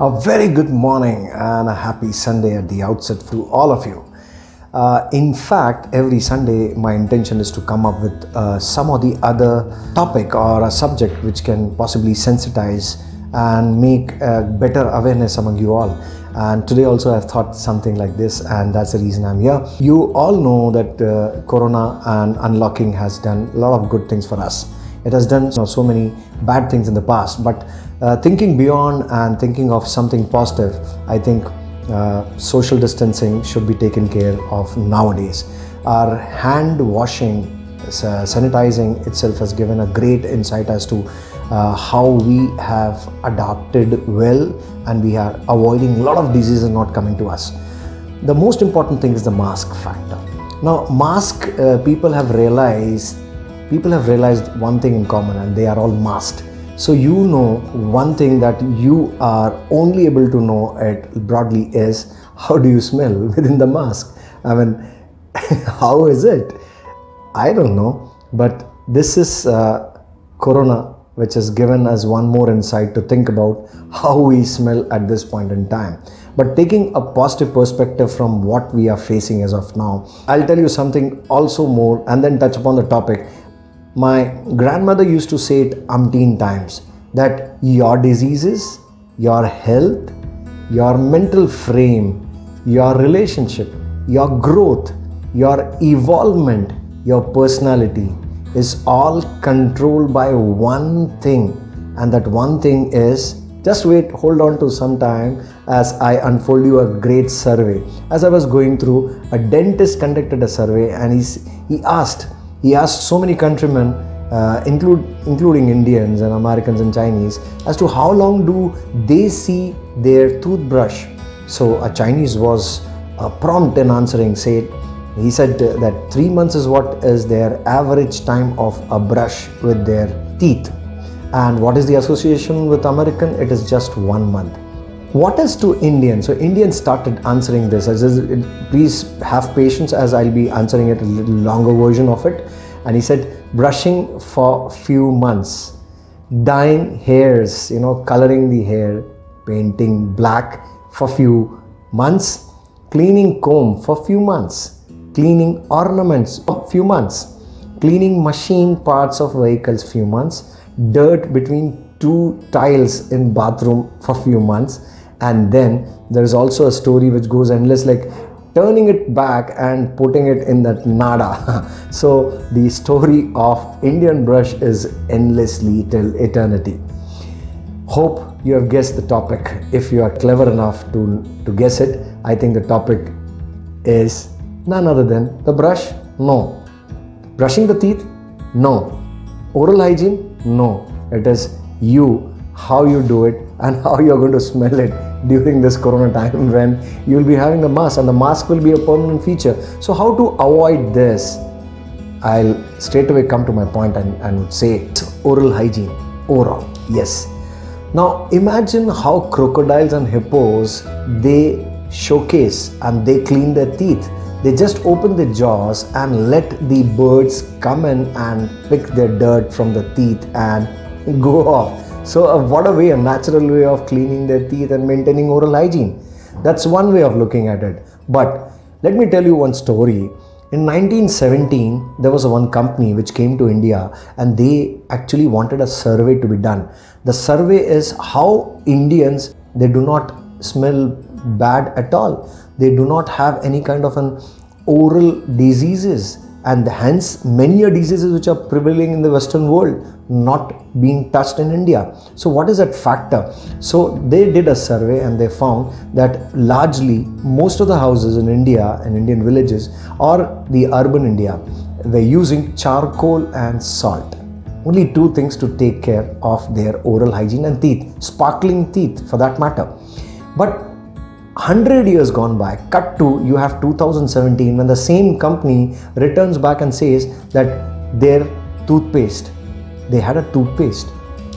A very good morning and a happy Sunday at the outset to all of you. Uh, in fact, every Sunday, my intention is to come up with uh, some or the other topic or a subject which can possibly sensitize and make a better awareness among you all. And today also I've thought something like this and that's the reason I'm here. You all know that uh, Corona and unlocking has done a lot of good things for us. It has done you know, so many bad things in the past, but uh, thinking beyond and thinking of something positive, I think uh, social distancing should be taken care of nowadays. Our hand washing, uh, sanitizing itself has given a great insight as to uh, how we have adapted well and we are avoiding a lot of diseases not coming to us. The most important thing is the mask factor. Now, mask uh, people have realized people have realized one thing in common and they are all masked. So you know one thing that you are only able to know it broadly is how do you smell within the mask? I mean, how is it? I don't know, but this is uh, Corona which has given us one more insight to think about how we smell at this point in time. But taking a positive perspective from what we are facing as of now, I'll tell you something also more and then touch upon the topic. My grandmother used to say it umpteen times that your diseases, your health, your mental frame, your relationship, your growth, your evolvement, your personality is all controlled by one thing. And that one thing is just wait hold on to some time as i unfold you a great survey. As i was going through a dentist conducted a survey and he's, he asked he asked so many countrymen uh, include, including Indians and Americans and Chinese as to how long do they see their toothbrush. So a Chinese was uh, prompt in answering, said he said that three months is what is their average time of a brush with their teeth. And what is the association with American? It is just one month. What is to Indian? So Indians started answering this. Please have patience as I'll be answering it a little longer version of it. And he said, brushing for few months, dyeing hairs, you know, coloring the hair, painting black for few months, cleaning comb for few months, cleaning ornaments for few months, cleaning machine parts of vehicles few months, dirt between two tiles in bathroom for few months and then there is also a story which goes endless like turning it back and putting it in that nada so the story of indian brush is endlessly till eternity hope you have guessed the topic if you are clever enough to to guess it i think the topic is none other than the brush? No. Brushing the teeth? No. Oral hygiene? No. It is you, how you do it and how you're going to smell it during this corona time when you'll be having a mask and the mask will be a permanent feature. So how to avoid this? I'll straight away come to my point and, and say oral hygiene overall. Yes. Now imagine how crocodiles and hippos they showcase and they clean their teeth they just open the jaws and let the birds come in and pick their dirt from the teeth and go off. So uh, what a way, a natural way of cleaning their teeth and maintaining oral hygiene. That's one way of looking at it. But let me tell you one story. In 1917, there was one company which came to India and they actually wanted a survey to be done. The survey is how Indians, they do not smell bad at all they do not have any kind of an oral diseases and hence many diseases which are prevailing in the western world not being touched in India. So what is that factor? So they did a survey and they found that largely most of the houses in India and Indian villages or the urban India they're using charcoal and salt. Only two things to take care of their oral hygiene and teeth, sparkling teeth for that matter. But 100 years gone by cut to you have 2017 when the same company returns back and says that their toothpaste they had a toothpaste.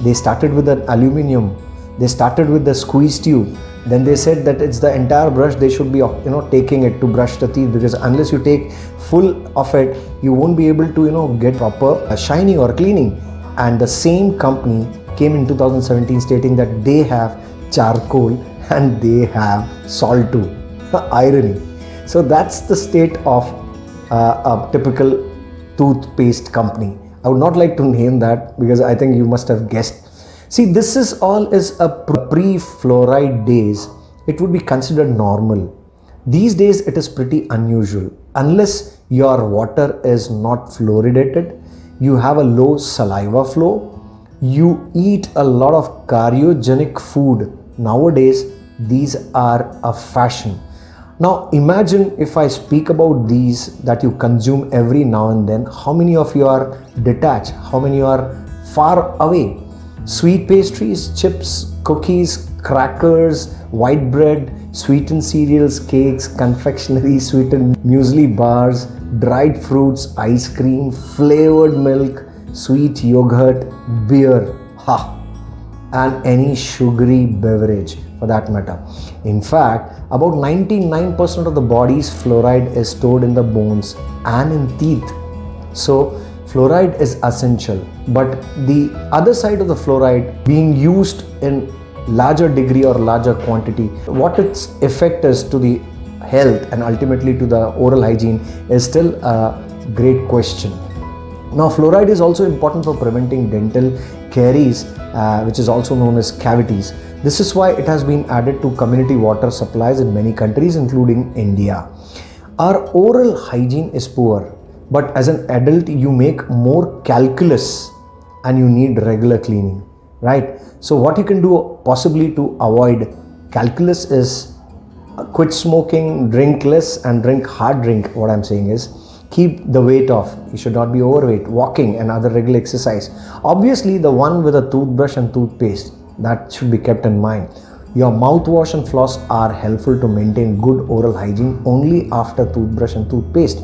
They started with an aluminium. They started with the squeeze tube. Then they said that it's the entire brush they should be you know taking it to brush the teeth because unless you take full of it you won't be able to you know get proper uh, shining or cleaning. And the same company came in 2017 stating that they have charcoal and they have salt too. Irony. So that's the state of uh, a typical toothpaste company. I would not like to name that because I think you must have guessed. See, this is all is a pre-fluoride days. It would be considered normal. These days it is pretty unusual. Unless your water is not fluoridated, you have a low saliva flow, you eat a lot of cariogenic food. Nowadays, these are a fashion. Now imagine if I speak about these that you consume every now and then, how many of you are detached, how many are far away. Sweet pastries, chips, cookies, crackers, white bread, sweetened cereals, cakes, confectionery, sweetened muesli bars, dried fruits, ice cream, flavored milk, sweet yogurt, beer, ha, and any sugary beverage for that matter. In fact, about 99% of the body's fluoride is stored in the bones and in teeth. So, fluoride is essential. But the other side of the fluoride being used in larger degree or larger quantity, what its effect is to the health and ultimately to the oral hygiene is still a great question. Now, fluoride is also important for preventing dental caries, uh, which is also known as cavities. This is why it has been added to community water supplies in many countries, including India. Our oral hygiene is poor, but as an adult, you make more calculus and you need regular cleaning, right? So, what you can do possibly to avoid calculus is quit smoking, drink less, and drink hard drink. What I'm saying is, keep the weight off. You should not be overweight walking and other regular exercise. Obviously the one with a toothbrush and toothpaste that should be kept in mind. Your mouthwash and floss are helpful to maintain good oral hygiene only after toothbrush and toothpaste.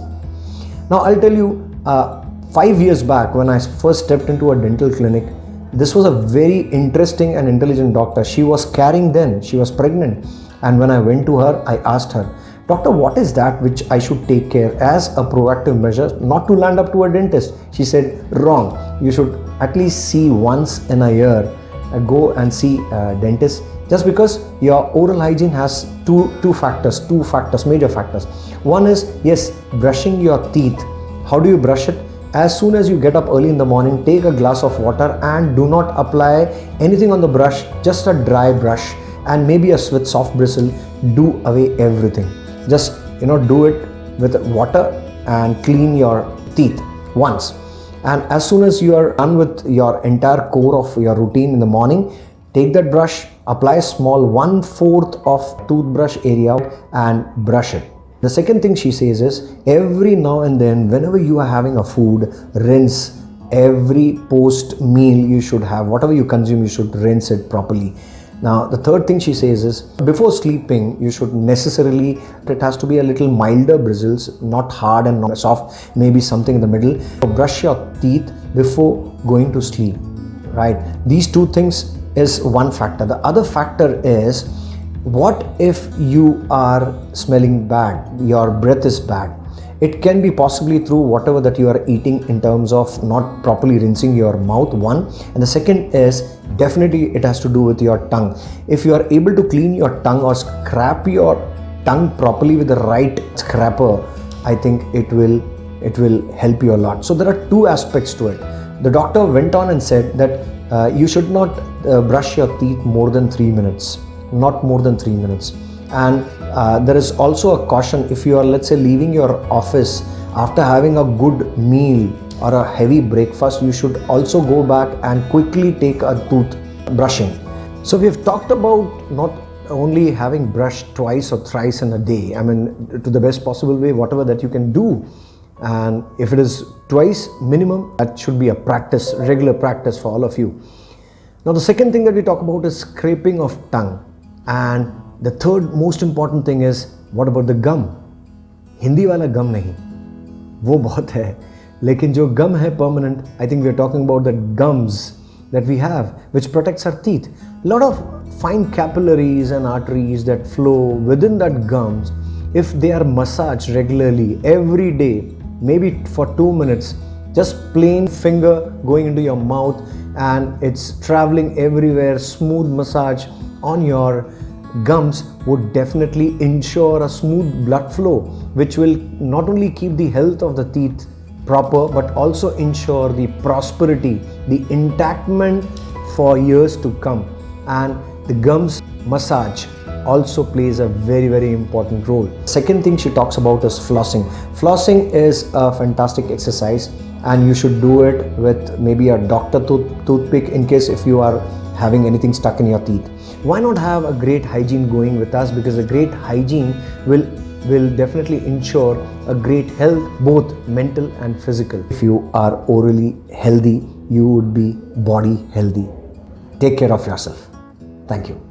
Now i'll tell you uh, five years back when i first stepped into a dental clinic this was a very interesting and intelligent doctor. She was carrying then. She was pregnant. And when i went to her i asked her Doctor, what is that which I should take care as a proactive measure not to land up to a dentist? She said, wrong. You should at least see once in a year, uh, go and see a dentist just because your oral hygiene has two, two factors, two factors, major factors. One is, yes, brushing your teeth. How do you brush it? As soon as you get up early in the morning, take a glass of water and do not apply anything on the brush, just a dry brush and maybe a soft bristle, do away everything just you know do it with water and clean your teeth once. And as soon as you are done with your entire core of your routine in the morning take that brush apply a small one fourth of toothbrush area and brush it. The second thing she says is every now and then whenever you are having a food rinse every post meal you should have whatever you consume you should rinse it properly now, the third thing she says is before sleeping, you should necessarily, it has to be a little milder bristles, not hard and not soft, maybe something in the middle. So brush your teeth before going to sleep, right? These two things is one factor. The other factor is what if you are smelling bad, your breath is bad it can be possibly through whatever that you are eating in terms of not properly rinsing your mouth one. And the second is definitely it has to do with your tongue. If you are able to clean your tongue or scrap your tongue properly with the right scraper i think it will it will help you a lot. So there are two aspects to it. The doctor went on and said that uh, you should not uh, brush your teeth more than 3 minutes. Not more than 3 minutes. And uh, there is also a caution if you are let's say leaving your office after having a good meal or a heavy breakfast you should also go back and quickly take a tooth brushing. So we have talked about not only having brushed twice or thrice in a day i mean to the best possible way whatever that you can do. And if it is twice minimum that should be a practice regular practice for all of you. Now the second thing that we talk about is scraping of tongue. And the third most important thing is what about the gum Hindi वाला गम नहीं वो बहुत है लेकिन जो गम है permanent I think we are talking about the gums that we have which protects our teeth lot of fine capillaries and arteries that flow within that gums if they are massaged regularly every day maybe for 2 minutes just plain finger going into your mouth and it's traveling everywhere smooth massage on your gums would definitely ensure a smooth blood flow, which will not only keep the health of the teeth proper but also ensure the prosperity, the intactment for years to come. And the gums massage also plays a very very important role. Second thing she talks about is flossing. Flossing is a fantastic exercise and you should do it with maybe a doctor tooth toothpick in case if you are having anything stuck in your teeth. Why not have a great hygiene going with us because a great hygiene will will definitely ensure a great health both mental and physical. If you are orally healthy, you would be body healthy. Take care of yourself. Thank you.